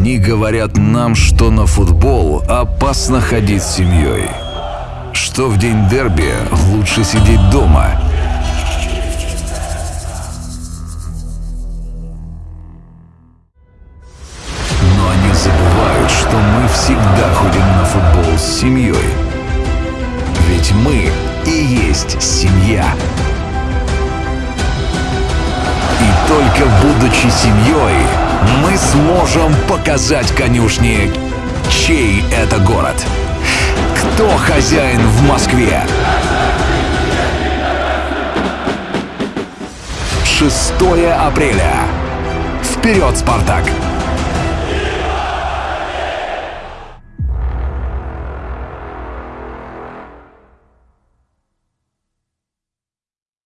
Они говорят нам, что на футбол опасно ходить с семьей. Что в день дерби лучше сидеть дома. Но они забывают, что мы всегда ходим на футбол с семьей. Ведь мы и есть семья. И только будучи семьей, сможем показать конюшне, чей это город. Кто хозяин в Москве? 6 апреля. Вперед, Спартак!